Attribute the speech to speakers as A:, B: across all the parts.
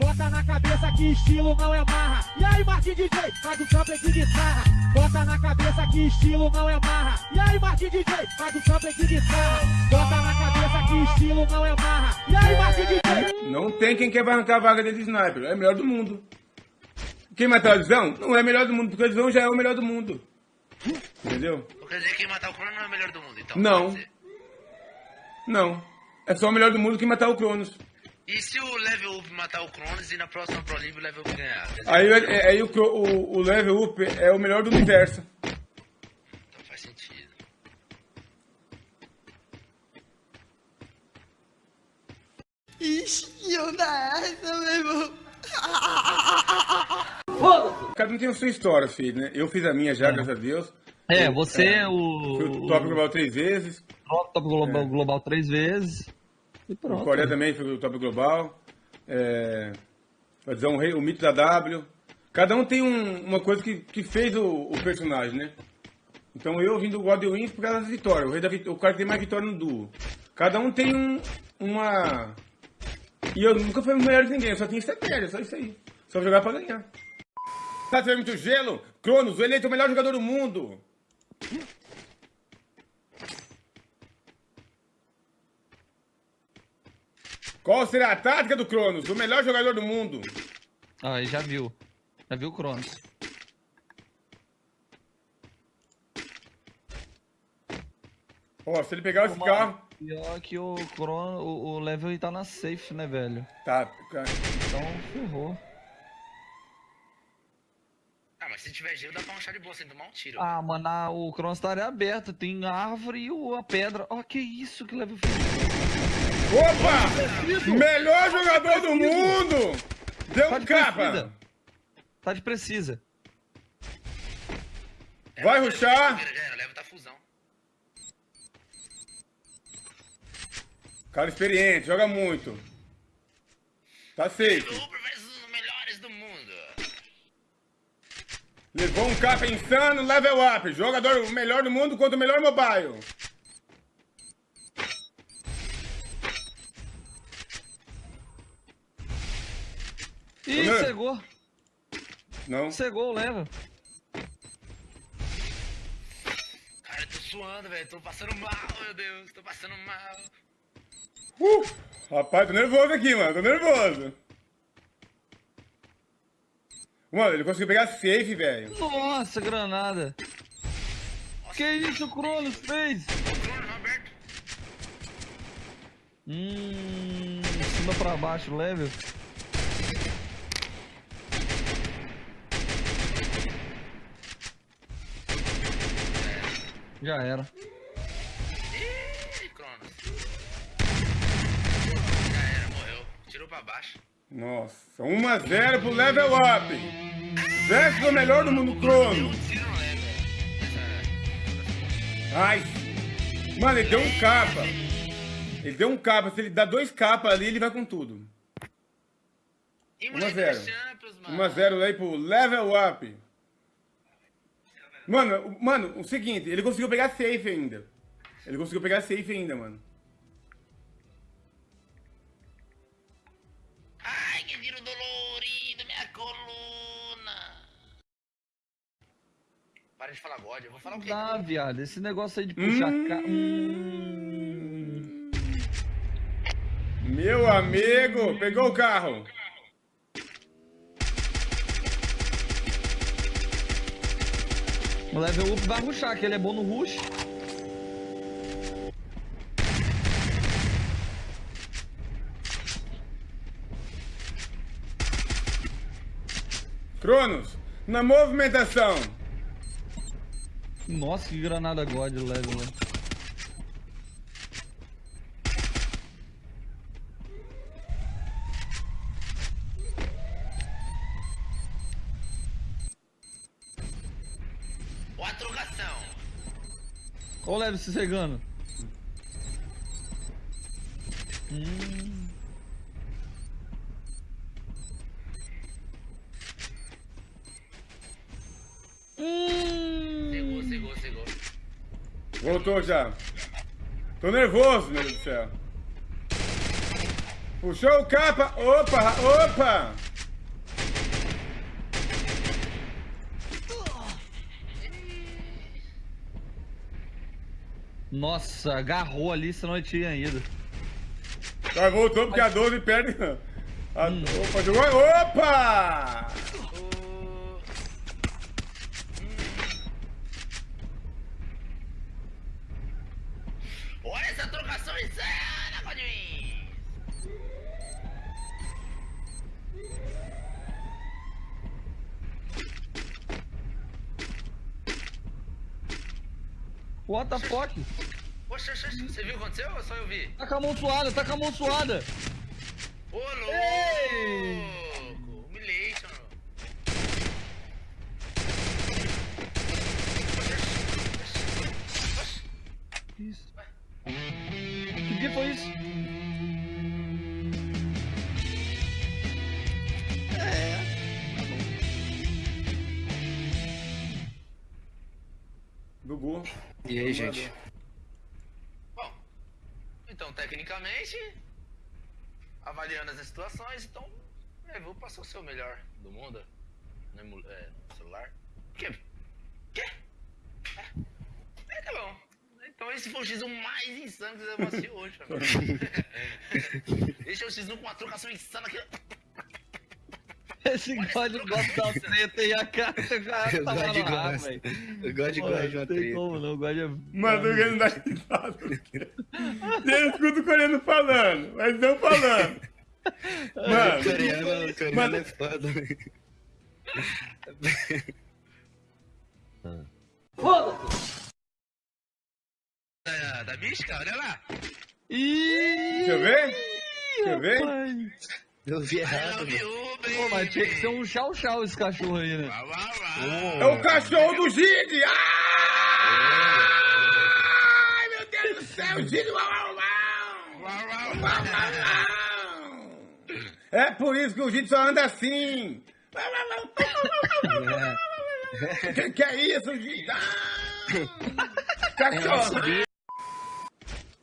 A: Bota na cabeça que estilo não é marra. E aí, Martin DJ, faz o sample de guitarra. Bota na cabeça que estilo não é marra. E aí, Martin DJ, faz o sample de guitarra. Bota na cabeça que estilo não é marra. E aí, Martin DJ.
B: Não tem quem quer arrancar a vaga dele de sniper. É o melhor do mundo. Quem matar o Visão não é o melhor do mundo, porque o Visão já é o melhor do mundo. Entendeu?
C: Quer dizer que quem matar o Crono não é o melhor do mundo, então.
B: Não. Não. É só o melhor do mundo que matar o Cronos.
C: E se o level up matar o Cronos e na próxima Pro League o level up ganhar?
B: Aí, é- aí o, o, o level up é o melhor do universo.
C: Então faz sentido.
D: Ixi, onda essa, meu irmão.
B: Cada um tem a sua história, filho, né? Eu fiz a minha já, graças a Deus.
E: É, você
B: É.
E: é o.
B: Fui o top global três vezes.
E: top, top global, global três vezes. E
B: O
E: pronto.
B: Coreia também foi o top global. É, vai dizer, um rei, o mito da W. Cada um tem um- uma coisa que, que fez o, o personagem, né? Então eu vim do God Wins por causa das vitórias. O, rei da, vit- o cara que tem mais vitória no duo. Cada um tem um, uma. E eu nunca fui o melhor de ninguém, eu só tinha estratégia, só isso aí. Só jogar pra ganhar. Tá tendo muito gelo? Cronos, o eleito o melhor jogador do mundo. Qual será a tática do Cronos, o melhor jogador do mundo?
E: Ah, aí já viu. Já viu o Cronos.
B: Ó, se ele pegar esse carro.
E: Pior que o Crono, o, o level tá na safe, né, velho?
B: Tá, cara.
E: Então ferrou.
C: Ah, mas se tiver gelo dá pra achar de boa sem tomar um tiro.
E: Ah, mano, a- o Cronos tá área aberta, tem a árvore e o- a pedra. Ó, que isso que level fez.
B: Opa! Melhor jogador do mundo! Deu
E: Tá
B: um capa!
E: Tá de precisa.
B: Vai ruxar.
C: Tá.
B: Cara experiente, joga muito. Tá safe. Levou um capa insano, level up. Jogador melhor do mundo contra o melhor mobile.
E: Ih,
B: meu.
E: cegou.
B: Não.
E: Cegou o level.
C: Cara, eu tô suando, velho. Tô passando mal, meu Deus. Tô passando mal.
B: Uh, rapaz, tô nervoso aqui, mano. Tô nervoso. Mano, ele conseguiu pegar safe, velho.
E: Nossa, granada. Que isso o Cronos fez?
C: Crono aberto.
E: Hum, de cima pra baixo, level. Já era.
C: Ih, Cronos. Já era, morreu. Tirou pra baixo.
B: Nossa, 1x0 pro level up. Versus o melhor do mundo, Crono.
C: Tiro não leva.
B: Ai. Mano, ele deu um capa. Ele deu um capa. Se ele dá dois capas ali, ele vai com tudo.
C: E
B: 1 a 0.
C: Champions, mano.
B: 1x0 aí pro level up. Mano, o- mano, o seguinte, ele conseguiu pegar safe ainda. Ele conseguiu pegar safe ainda, mano.
C: Ai, que viro dolorido, minha coluna. Para de falar God, eu vou falar o quê?
E: Dá, viado. Esse negócio aí de puxar
B: Hum.
E: ca... Hum.
B: Meu amigo, pegou o carro.
E: O level up vai rushar, que ele é bom no rush.
B: Cronos, na movimentação.
E: Nossa, que granada God o level, né?
C: Ó a trocação.
E: O level se cegando. Hum. Hum.
C: Cegou, cegou, cegou.
B: Voltou já. Tô nervoso, meu Deus do céu. Puxou o capa. Opa, opa.
E: Nossa, agarrou ali, senão ele tinha ido.
B: Agora voltou porque a 12 perde. A, Opa, jogou. Opa!
C: O- Olha essa trocação insana, Godwin!
E: What the fuck?
C: Poxa, oxe, oxe, você viu o que aconteceu ou só eu vi?
E: Tá com a mão suada, tá com a mão suada.
C: Ô, louco!
E: Ei!
C: Humilhation.
E: Isso. Que dia foi isso?
F: E aí, gente?
C: Bom, então, tecnicamente, avaliando as situações, então, é, vou passar o seu melhor do mundo no, é, no celular. Que? Que? É, é, tá bom. Então esse foi o X1 mais insano que você vai assistir hoje, amigo. Esse é o X1 com uma trocação insana que...
E: Esse God gosta da treta e a cara já
F: Eu
E: tá
F: gosto de
E: no ar, velho.
F: Eu gosto de
E: Pô,
F: gosto de uma
E: Não tem
F: treta.
E: como não, God é...
B: Mano, o não dá risada. Eu escuto o coreano falando, mas não falando. Mano,
F: Coreano, coreano
B: Mano.
F: é foda.
C: Da, da mística, olha lá.
E: Ih,
B: deixa eu ver. Deixa eu ver.
F: Eu vi errado,
C: baby.
E: Pô, mas tinha que ser um chau-chau esse cachorro aí, né?
C: Uau, uau, uau.
B: É o cachorro do Gide! Ai, meu Deus do céu, Gide! É por isso que o Gide só anda assim!
F: É.
B: Que que é isso, Gide? Ah! Cachorro!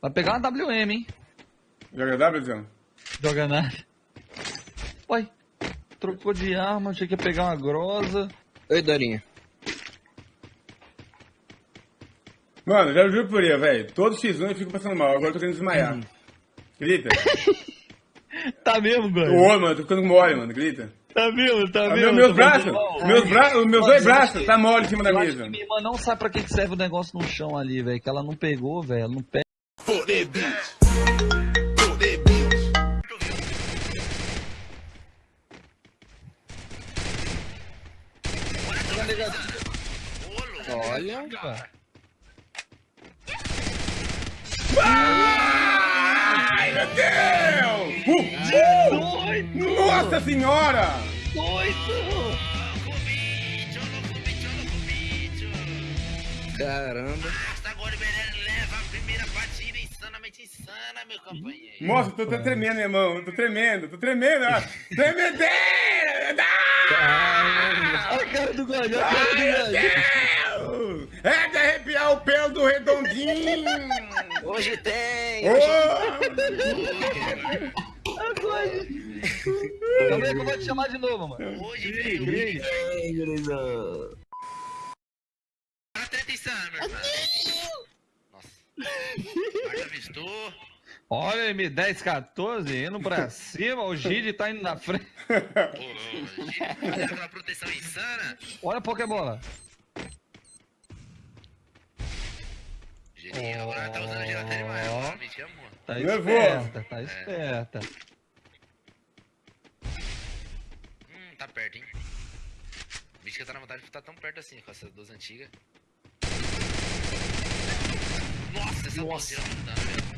E: Vai pegar uma WM, hein?
B: Joga W?
E: Joga nada. Trocou de arma, achei que ia pegar uma grosa.
F: Oi, Dorinha.
B: Mano, já juro por ele, velho. Todo X1 eu fico passando mal. Agora eu tô querendo desmaiar. Grita.
E: Tá mesmo, God?
B: Ô, mano, tô ficando mole, mano. Grita.
E: Tá mesmo, tá
B: Ah,
E: mesmo.
B: meu- meus
E: Tô
B: braços, meus, bra meus dois
E: Mano,
B: braços, tá mole em cima da
E: acho
B: mesa.
E: que minha irmã não sabe pra que que serve o negócio no chão ali, velho. Que ela não pegou, velho. Ela não pega.
F: Olha.
B: Ai, meu Deus! Uh, uh, nossa senhora!
C: Bicho.
F: Caramba.
C: Basta agora o Beleza leva a primeira partida insanamente insana, meu companheiro.
B: Nossa, tô, tô tremendo, irmão. Tô tremendo, tô tremendo. Tremedeira!
E: Olha a cara do olha a cara do.
B: Deus! É de arrepiar o pelo do redondinho!
F: Hoje tem.
B: Ô!
E: Calma aí que eu vou te chamar de novo, mano.
C: Hoje veio
E: Gris.
C: a treta insana, meu irmão. Nossa. Guarda avistou.
E: Olha, M10, 14, indo pra cima, o Gide tá indo na frente.
C: Gide, fazendo aquela proteção insana.
E: Olha a Pokébola.
C: Gidinho agora tá usando geladeira demais.
E: Tá esperta, tá esperta.
C: Hum, tá perto, hein? Mística tá na vontade de estar tão perto assim com essas duas antigas. Nossa, essa bolsinha não dá, velho.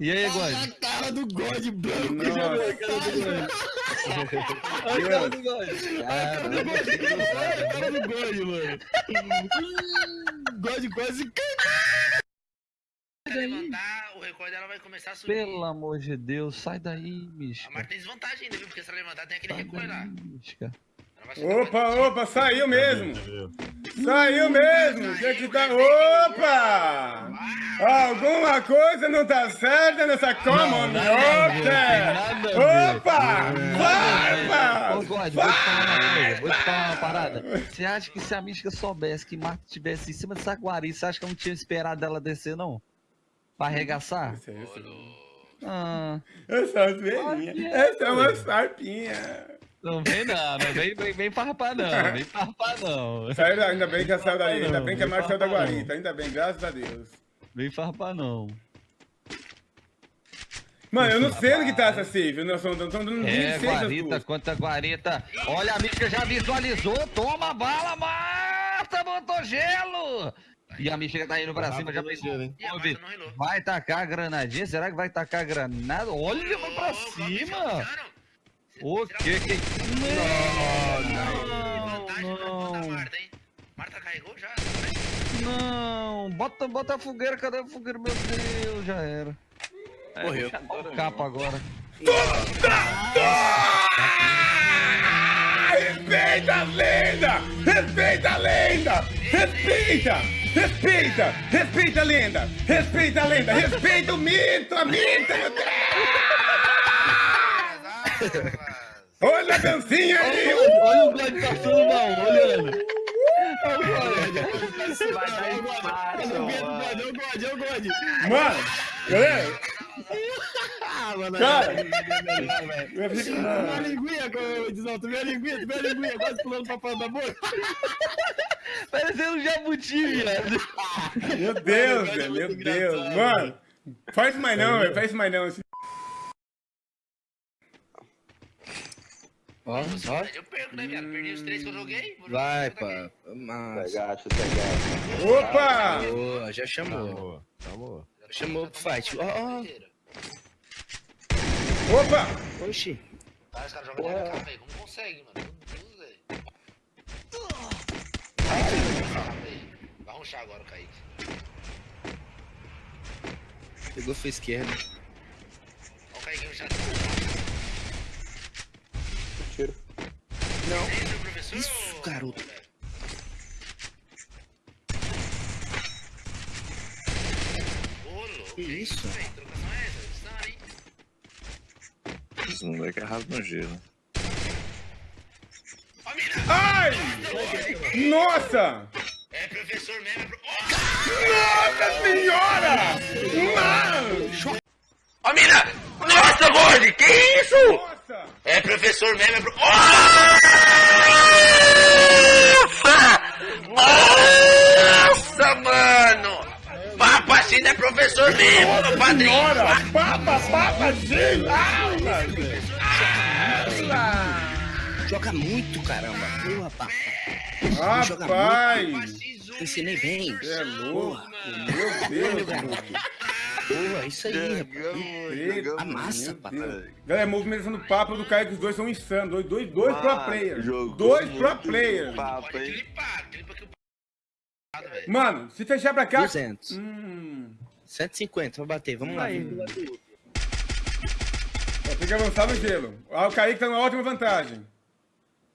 E: E aí, God?
F: A cara do God branco.
B: Nossa,
E: Olha a cara do God.
F: Caramba.
E: Olha a cara do God, mano.
F: God quase caiu.
C: Se levantar, o recorde dela vai começar a subir.
E: Pelo amor de Deus, sai daí,
C: A
E: Misca.
C: Marta tem desvantagem ainda, viu? Porque se ela levantar, tem aquele
E: Sai
C: recuo lá.
E: daí, Misca.
B: Opa, opa, saiu mesmo. Saiu mesmo. Tinha que tá... Opa! Alguma coisa não tá certa nessa comunidade.
E: nada a ver.
B: Opa! Opa!
E: Ô, God, vou te falar uma coisa, vou te falar uma parada. Você acha que se a Mística soubesse que Marta estivesse em cima de Saguari, você acha que eu não tinha esperado ela descer, não? Pra arregaçar?
B: Esse é.
E: Ah,
B: Essa é uma zoeirinha. Essa é uma sarpinha.
E: Não vem não, não vem, vem, vem farpar não, vem farpar não.
B: Saiu, da- ainda bem que saiu daí.
E: Não,
B: Ainda bem que a
E: não
B: Marta saiu da
E: não.
B: guarita. Ainda bem, graças a Deus.
E: Vem farpar não.
B: Mano, eu não sei onde que tá essa save. Nós estamos dando
E: É,
B: 26
E: guarita contra guarita. Olha, a Mística já visualizou, toma a bala, Marta, botou gelo. E a Mística tá indo pra cima, já pensou.
C: Não.
E: Vai tacar a granadinha? Será que vai tacar a granada? Olha, vai pra
C: calma,
E: cima! O que que...
C: Vantagem
E: Não,
C: da
E: não,
C: Marta, hein? Marta carregou já?
E: não. Bota, bota a fogueira, cadê a fogueira? Meu Deus, já era.
F: Morreu.
E: Olha o capa agora.
B: Respeita a lenda! Respeita a lenda! Respeita! Respeita! Respeita a lenda! Respeita a lenda! Respeita o mito! A mito! meu Deus! Olha a dancinha aí!
E: Olha o God passando mal, olhando.
G: Vai dar empate, mano.
F: God, ô God, ô God.
B: Mano! Galera!
F: Ah, mano.
B: Cara! Eu
F: Minha linguinha, Edson, tu viu a linguinha, tu viu a linguinha, quase pulando pra fora da boca.
E: Parecendo um jabuti, viado.
B: Meu Deus, velho! Meu Deus! Mano! Faz mais não, velho! Faz mais não!
F: Ó, só.
C: Eu perco, né, viado? Perdi os três que eu joguei.
F: Vai, pá. Mas...
G: Tá gato.
B: Opa!
F: Boa, já chamou.
G: Chamou.
F: Chamou pro fight. Ó, ó.
B: Opa!
F: Oxi.
C: Cara, os caras jogam de AK, velho. Como consegue, mano? Meu Deus, velho. Vai ruxar agora o Kaique.
F: Pegou foi esquerda.
C: Ó o Kaique ruxar.
F: Não.
C: É?
F: Isso, garoto. Que isso?
C: é?
G: Esse moleque é raso no gelo.
B: Ai! Nossa!
C: É professor mesmo, é pro...
B: Nossa senhora! Mano!
C: Ó, mina! Nossa, Gordy, que isso? É professor mesmo, é pro... Nossa! Nossa, mano! Papo não é professor mesmo, meu padrinho!
B: Senhora! Papa, papa, sim!
F: Joga muito, caramba. Boa, pá.
B: Rapaz!
F: Ensinei bem.
B: É louco! Meu Deus!
F: Boa, isso aí, rapaz.
B: Eita,
F: Amassa,
B: meu
F: papai.
B: Deus. Galera, movimentação do papo do Caio, que os dois são insanos. Dois, dois, dois pro
G: Mano,
B: players.
G: jogou
B: Dois pro
G: muito
B: players.
G: Papo,
C: Pode
G: hein?
C: clipar, clipa que o... velho.
B: Mano, se fechar pra cá.
F: 200.
B: Hum.
F: 150, vou bater, vamos lá.
B: Tem que avançar no gelo. Ah, o Kaique tá numa ótima vantagem.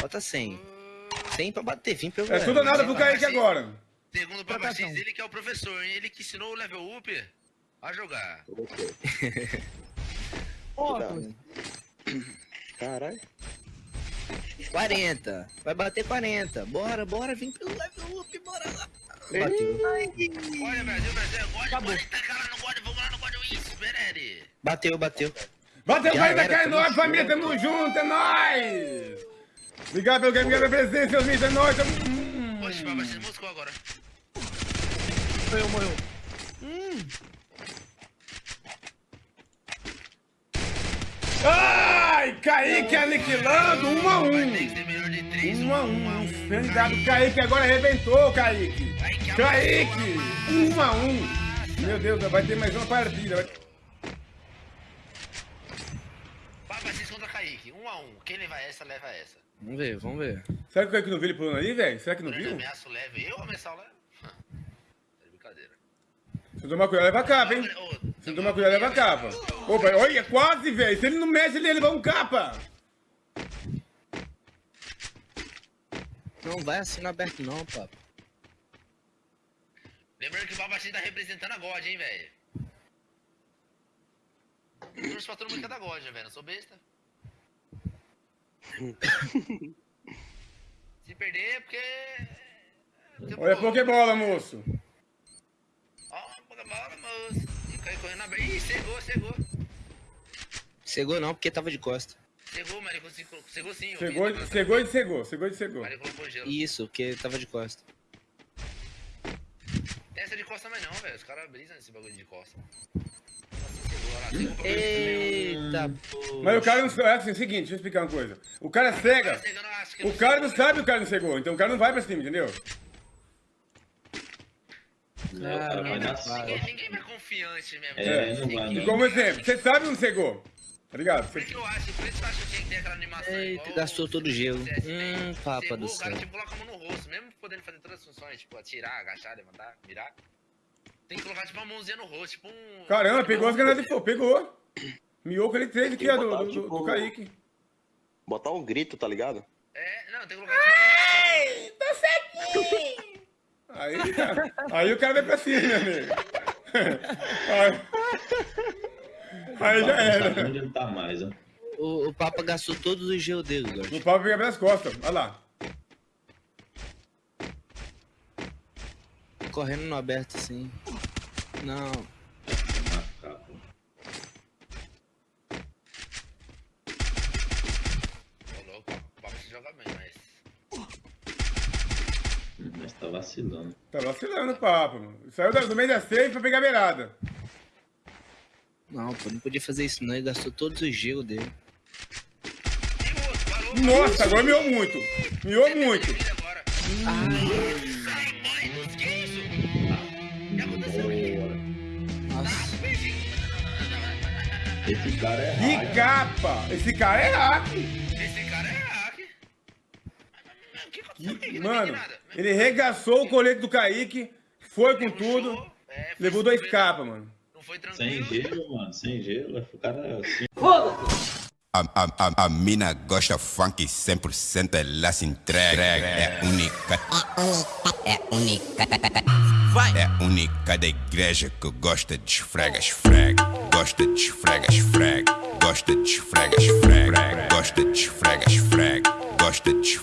F: Bota 100. 100 pra bater, vim pelo
B: É tudo ou nada pro Kaique agora.
C: Segundo o Papa X, ele que é o professor, hein? Ele que ensinou o level up a jogar.
G: Caralho.
F: 40. Vai bater 40. Bora, bora, vem pelo level up, bora lá. Bateu.
C: Olha, Brasil, Brasil, é God, God, tá cara no God, vamos lá no God Wins, Bereri.
F: Bateu, bateu.
B: Bateu, vai da cara, é nóis, família, tamo junto, é nóis! Obrigado pelo game, obrigado pela presença, seus mídias, é nóis, tamo... Hum.
C: Oxe, Papa X moscou agora.
F: Morreu, morreu.
B: Ai, Kaique aniquilando, um a
C: Vai
B: um.
C: ter que ser melhor de três.
B: Um a um, insanidade, o Kaique agora arrebentou, Kaique. Kaique, um a um. Meu Deus, vai ter mais uma partida. vai-
C: Papa X contra Kaique, um a um. Quem levar essa, leva essa.
F: Vamos ver, vamos ver.
B: Será que o Kaique não viu ele pulando ali, velho? Será que não viu?
C: ameaço leve. Eu ameaçar o leve?
B: Se tomar cuidado, leva capa, hein? Se tomar cuidado, leva capa. Opa, olha, quase, velho. Se ele não mexe, ele ia levar um capa.
F: Não vai assim no aberto não, papo.
C: Lembrando que o Babachinho tá representando a God, hein, velho. Eu trouxe pra todo mundo que é da God, velho. Não sou besta. Se perder é porque. porque
B: Olha a Pokébola, moço.
C: Ó, Pokébola, moço. E caiu correndo na beira. Ih, cegou, cegou.
F: Cegou não, porque tava de costa.
C: Cegou, mas ele conseguiu. Cegou sim.
B: Cegou,
C: vi,
B: cegou e cegou, cegou e cegou.
C: Mas ele colocou gelo.
F: Isso, porque tava de costa.
C: Essa de costa mais não, velho. Os caras brisam nesse bagulho de costa. Nossa, cegou, olha lá, cegou pra
F: Eita, pô.
B: Mas o cara não sabe. É assim, é o seguinte, deixa eu explicar uma coisa. O cara cega.
C: Acho que
B: O cara não sabe o cara não cegou, então o cara não vai pra cima, entendeu?
H: Não, o cara vai na
C: Ninguém, vai confiante mesmo.
H: É, não vai não.
B: E como exemplo, você sabe ou não cegou? Tá ligado?
C: Por isso que eu acho, por isso que eu acho que tinha que ter aquela animação.
F: Eita,
C: igual
F: gastou todo o gelo.
C: Tem.
F: Hum, papa do
C: O cara
F: céu.
C: tipo coloca a mão no rosto, mesmo podendo fazer todas as funções, tipo atirar, agachar, levantar, virar. Tem que colocar tipo uma mãozinha no rosto, tipo um.
B: Caramba, pegou as granadas de fogo, pegou. Miou com ele três aqui,
I: Tem
B: ó,
I: que
B: do, do, do,
I: tipo,
B: do Kaique.
I: Botar um grito, tá ligado?
C: É, não, tem que colocar tipo
B: Aí, aí o cara vai pra cima, meu amigo. Aí, aí já
H: Não
B: era.
H: onde ele tá mais, ó.
F: O, o Papa gastou todos os gelos dele.
B: O pau pega pelas costas, olha lá.
F: Correndo no aberto assim. Não.
H: Macaco.
C: Ô, louco, o papo se joga bem, mas.
H: Hum, Mas tá vacilando.
B: Tá vacilando o papo, mano. Saiu do meio da safe pra pegar a beirada.
F: Não, pô, não podia fazer isso não. Ele gastou todos os gelos dele.
C: E.
B: Nossa, agora miou muito. Miou muito.
H: Esse cara é
B: Que
H: hack.
B: capa! Esse cara é hack.
C: Esse cara é hack. Não
B: Mano, ele regaçou o colete do Kaique, foi com tudo,
C: é, foi
B: levou dois capas, mano.
C: Não foi
H: Sem
C: tranquilo.
H: gelo, mano. Sem gelo. O cara é assim.
J: A, a, a, a mina gosta funk 100%, ela se entrega. É única. É única. É única da igreja que gosta de esfrega, esfrega. Gosta de esfrega, esfrega. Gosta de esfrega, esfrega. Gosta de esfrega, esfrega. Gosta de esfrega.